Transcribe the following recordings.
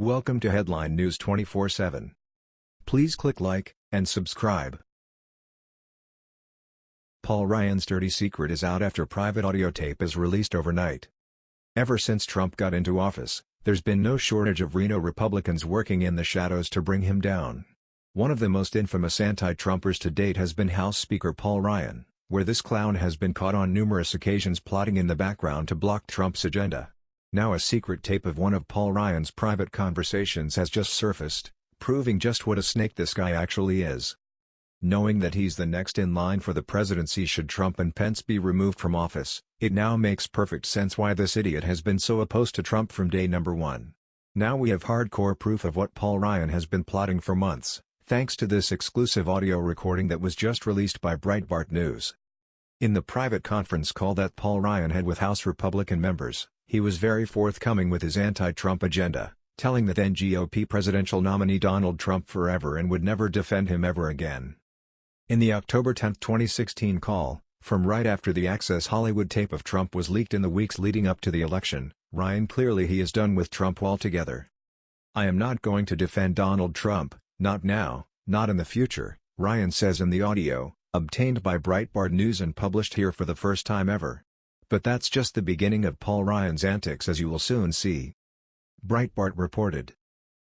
Welcome to Headline News 24/7. Please click like and subscribe. Paul Ryan's dirty secret is out after private audio tape is released overnight. Ever since Trump got into office, there's been no shortage of Reno Republicans working in the shadows to bring him down. One of the most infamous anti-Trumpers to date has been House Speaker Paul Ryan, where this clown has been caught on numerous occasions plotting in the background to block Trump's agenda. Now a secret tape of one of Paul Ryan's private conversations has just surfaced, proving just what a snake this guy actually is. Knowing that he's the next in line for the presidency should Trump and Pence be removed from office, it now makes perfect sense why this idiot has been so opposed to Trump from day number one. Now we have hardcore proof of what Paul Ryan has been plotting for months, thanks to this exclusive audio recording that was just released by Breitbart News. In the private conference call that Paul Ryan had with House Republican members, he was very forthcoming with his anti-Trump agenda, telling the then GOP presidential nominee Donald Trump forever and would never defend him ever again. In the October 10, 2016 call, from right after the Access Hollywood tape of Trump was leaked in the weeks leading up to the election, Ryan clearly he is done with Trump altogether. I am not going to defend Donald Trump, not now, not in the future, Ryan says in the audio, obtained by Breitbart News and published here for the first time ever. But that's just the beginning of Paul Ryan's antics as you will soon see. Breitbart reported.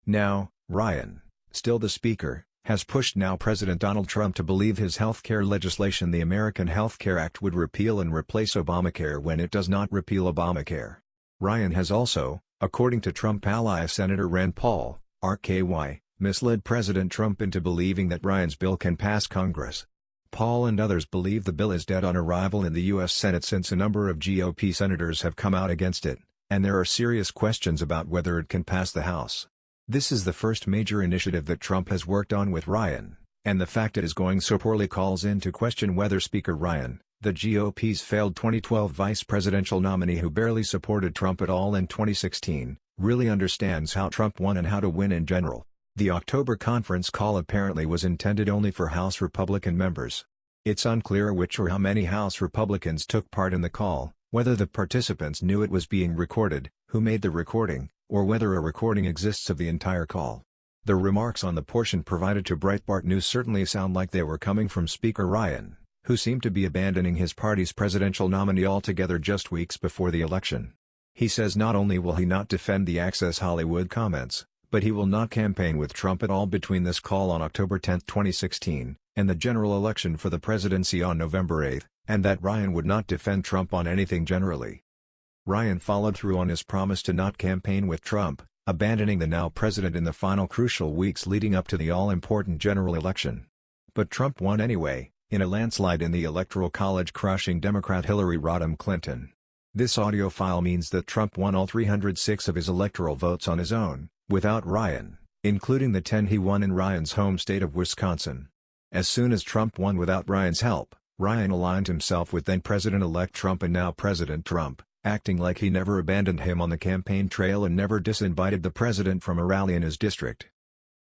Now, Ryan, still the speaker, has pushed now President Donald Trump to believe his health care legislation the American Health Care Act would repeal and replace Obamacare when it does not repeal Obamacare. Ryan has also, according to Trump ally Senator Rand Paul, RKY, misled President Trump into believing that Ryan's bill can pass Congress. Paul and others believe the bill is dead on arrival in the U.S. Senate since a number of GOP senators have come out against it, and there are serious questions about whether it can pass the House. This is the first major initiative that Trump has worked on with Ryan, and the fact it is going so poorly calls into question whether Speaker Ryan, the GOP's failed 2012 vice presidential nominee who barely supported Trump at all in 2016, really understands how Trump won and how to win in general. The October conference call apparently was intended only for House Republican members. It's unclear which or how many House Republicans took part in the call, whether the participants knew it was being recorded, who made the recording, or whether a recording exists of the entire call. The remarks on the portion provided to Breitbart News certainly sound like they were coming from Speaker Ryan, who seemed to be abandoning his party's presidential nominee altogether just weeks before the election. He says not only will he not defend the Access Hollywood comments, but he will not campaign with Trump at all between this call on October 10, 2016, and the general election for the presidency on November 8, and that Ryan would not defend Trump on anything generally. Ryan followed through on his promise to not campaign with Trump, abandoning the now president in the final crucial weeks leading up to the all-important general election. But Trump won anyway, in a landslide in the Electoral College crushing Democrat Hillary Rodham Clinton. This audio file means that Trump won all 306 of his electoral votes on his own, without Ryan, including the 10 he won in Ryan's home state of Wisconsin. As soon as Trump won without Ryan's help, Ryan aligned himself with then-President-elect Trump and now President Trump acting like he never abandoned him on the campaign trail and never disinvited the president from a rally in his district.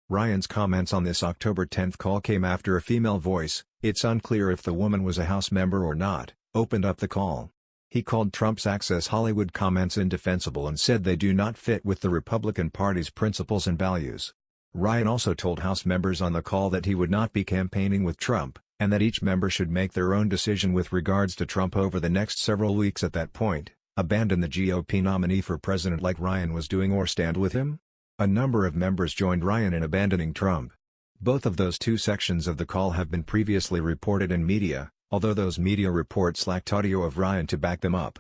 Ryan's comments on this October 10 call came after a female voice, it's unclear if the woman was a House member or not, opened up the call. He called Trump's Access Hollywood comments indefensible and said they do not fit with the Republican Party's principles and values. Ryan also told House members on the call that he would not be campaigning with Trump, and that each member should make their own decision with regards to Trump over the next several weeks at that point abandon the GOP nominee for president like Ryan was doing or stand with him? A number of members joined Ryan in abandoning Trump. Both of those two sections of the call have been previously reported in media, although those media reports lacked audio of Ryan to back them up.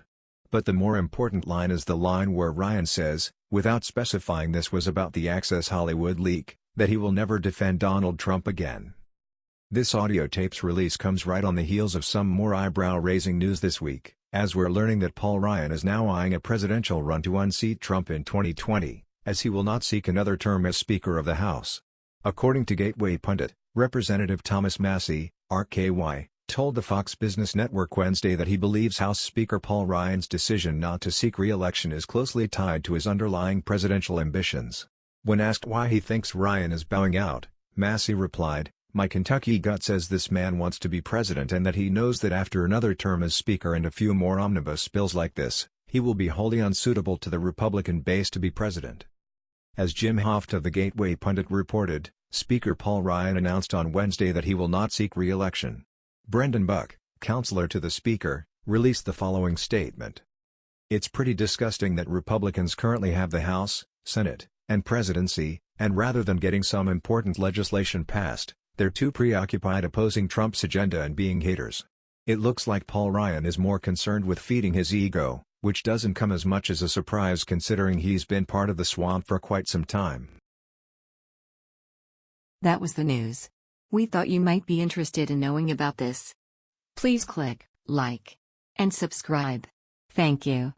But the more important line is the line where Ryan says, without specifying this was about the Access Hollywood leak, that he will never defend Donald Trump again. This audio tape's release comes right on the heels of some more eyebrow-raising news this week as we're learning that Paul Ryan is now eyeing a presidential run to unseat Trump in 2020, as he will not seek another term as Speaker of the House. According to Gateway pundit, Representative Thomas Massie, RKY, told the Fox Business Network Wednesday that he believes House Speaker Paul Ryan's decision not to seek re-election is closely tied to his underlying presidential ambitions. When asked why he thinks Ryan is bowing out, Massie replied, my Kentucky gut says this man wants to be president and that he knows that after another term as Speaker and a few more omnibus bills like this, he will be wholly unsuitable to the Republican base to be president. As Jim Hoft of the Gateway Pundit reported, Speaker Paul Ryan announced on Wednesday that he will not seek re-election. Brendan Buck, counselor to the Speaker, released the following statement. It's pretty disgusting that Republicans currently have the House, Senate, and presidency, and rather than getting some important legislation passed, they're too preoccupied opposing Trump's agenda and being haters. It looks like Paul Ryan is more concerned with feeding his ego, which doesn't come as much as a surprise considering he's been part of the swamp for quite some time. That was the news. We thought you might be interested in knowing about this. Please click like and subscribe. Thank you.